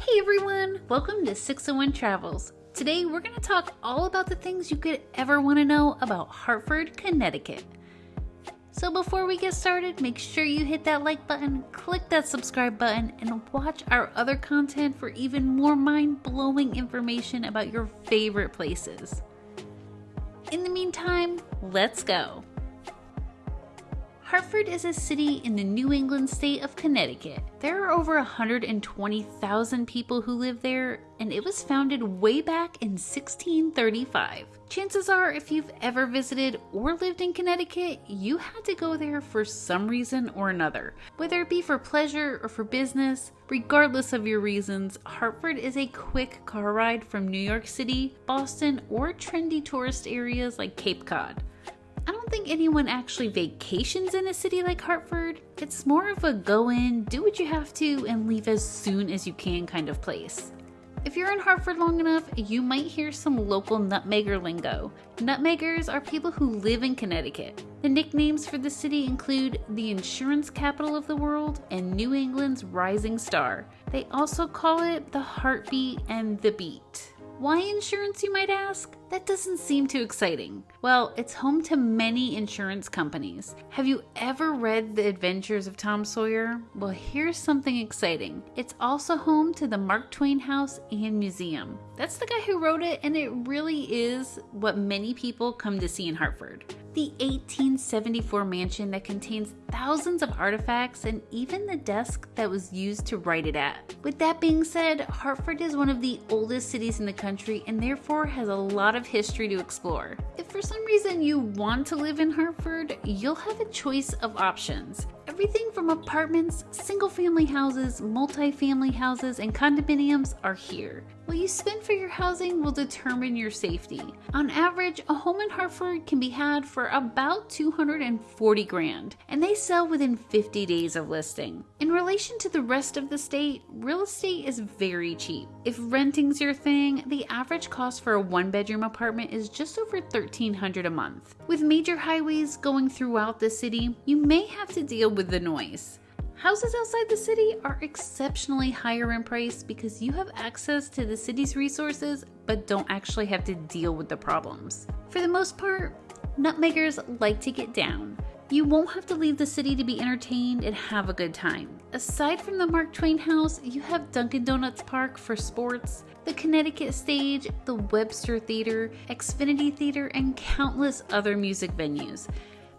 Hey everyone, welcome to 601 Travels. Today we're going to talk all about the things you could ever want to know about Hartford, Connecticut. So before we get started, make sure you hit that like button, click that subscribe button, and watch our other content for even more mind-blowing information about your favorite places. In the meantime, let's go. Hartford is a city in the New England state of Connecticut. There are over 120,000 people who live there, and it was founded way back in 1635. Chances are, if you've ever visited or lived in Connecticut, you had to go there for some reason or another. Whether it be for pleasure or for business, regardless of your reasons, Hartford is a quick car ride from New York City, Boston, or trendy tourist areas like Cape Cod. Don't think anyone actually vacations in a city like Hartford. It's more of a go in, do what you have to, and leave as soon as you can kind of place. If you're in Hartford long enough, you might hear some local nutmegger lingo. Nutmeggers are people who live in Connecticut. The nicknames for the city include the insurance capital of the world and New England's rising star. They also call it the heartbeat and the beat. Why insurance, you might ask? That doesn't seem too exciting. Well, it's home to many insurance companies. Have you ever read The Adventures of Tom Sawyer? Well, here's something exciting. It's also home to the Mark Twain House and Museum. That's the guy who wrote it, and it really is what many people come to see in Hartford the 1874 mansion that contains thousands of artifacts and even the desk that was used to write it at. With that being said, Hartford is one of the oldest cities in the country and therefore has a lot of history to explore. If for some reason you want to live in Hartford, you'll have a choice of options. Everything from apartments, single family houses, multi-family houses, and condominiums are here. What you spend for your housing will determine your safety. On average, a home in Hartford can be had for about 240 grand, and they sell within 50 days of listing. In relation to the rest of the state, real estate is very cheap. If renting's your thing, the average cost for a one bedroom apartment is just over 1300 a month. With major highways going throughout the city, you may have to deal with the noise. Houses outside the city are exceptionally higher in price because you have access to the city's resources but don't actually have to deal with the problems. For the most part, nutmeggers like to get down. You won't have to leave the city to be entertained and have a good time. Aside from the Mark Twain House, you have Dunkin' Donuts Park for sports, the Connecticut Stage, the Webster Theater, Xfinity Theater, and countless other music venues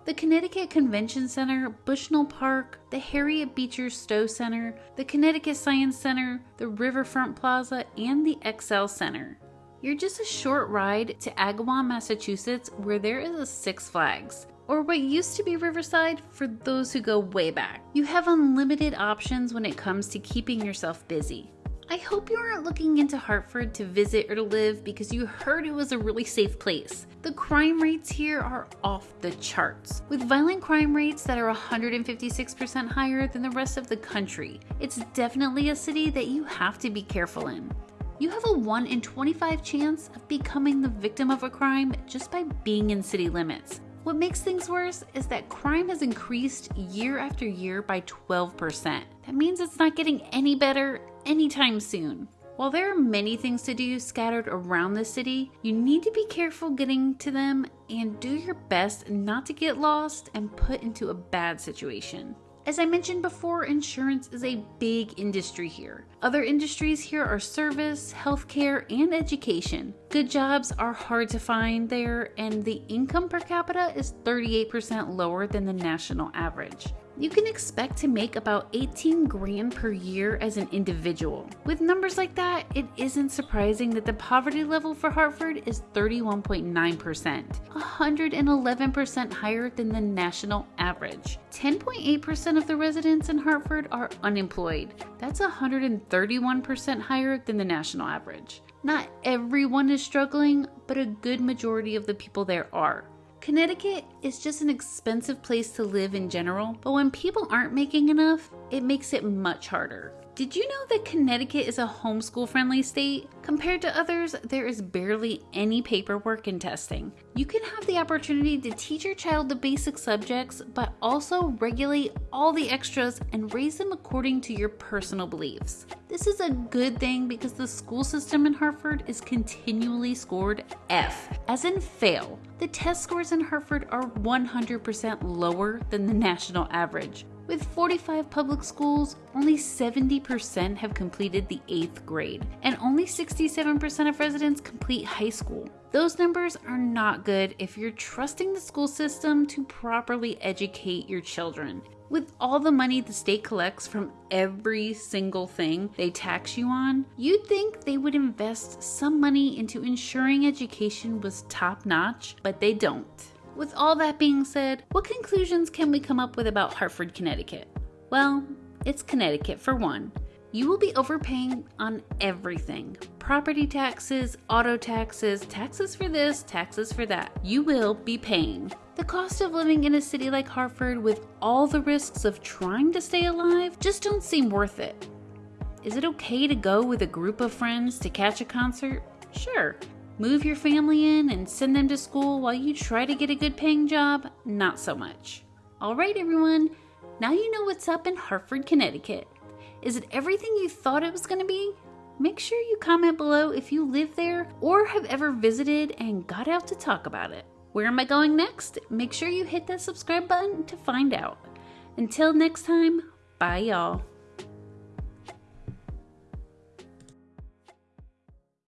the Connecticut Convention Center, Bushnell Park, the Harriet Beecher Stowe Center, the Connecticut Science Center, the Riverfront Plaza, and the XL Center. You're just a short ride to Agawam, Massachusetts, where there is a Six Flags, or what used to be Riverside for those who go way back. You have unlimited options when it comes to keeping yourself busy. I hope you aren't looking into Hartford to visit or to live because you heard it was a really safe place. The crime rates here are off the charts, with violent crime rates that are 156% higher than the rest of the country. It's definitely a city that you have to be careful in. You have a 1 in 25 chance of becoming the victim of a crime just by being in city limits. What makes things worse is that crime has increased year after year by 12%. That means it's not getting any better anytime soon. While there are many things to do scattered around the city, you need to be careful getting to them and do your best not to get lost and put into a bad situation. As I mentioned before, insurance is a big industry here. Other industries here are service, healthcare, and education. Good jobs are hard to find there, and the income per capita is 38% lower than the national average you can expect to make about 18 grand per year as an individual. With numbers like that, it isn't surprising that the poverty level for Hartford is 31.9%, 111% higher than the national average. 10.8% of the residents in Hartford are unemployed. That's 131% higher than the national average. Not everyone is struggling, but a good majority of the people there are. Connecticut is just an expensive place to live in general, but when people aren't making enough, it makes it much harder. Did you know that Connecticut is a homeschool friendly state? Compared to others, there is barely any paperwork and testing. You can have the opportunity to teach your child the basic subjects, but also regulate all the extras and raise them according to your personal beliefs. This is a good thing because the school system in Hartford is continually scored F, as in fail. The test scores in Hartford are 100% lower than the national average. With 45 public schools, only 70% have completed the 8th grade, and only 67% of residents complete high school. Those numbers are not good if you're trusting the school system to properly educate your children. With all the money the state collects from every single thing they tax you on, you'd think they would invest some money into ensuring education was top notch, but they don't. With all that being said, what conclusions can we come up with about Hartford, Connecticut? Well, it's Connecticut for one. You will be overpaying on everything property taxes, auto taxes, taxes for this, taxes for that. You will be paying. The cost of living in a city like Hartford with all the risks of trying to stay alive just don't seem worth it. Is it okay to go with a group of friends to catch a concert? Sure. Move your family in and send them to school while you try to get a good paying job? Not so much. All right, everyone, now you know what's up in Hartford, Connecticut. Is it everything you thought it was going to be? Make sure you comment below if you live there or have ever visited and got out to talk about it. Where am I going next? Make sure you hit that subscribe button to find out. Until next time, bye y'all.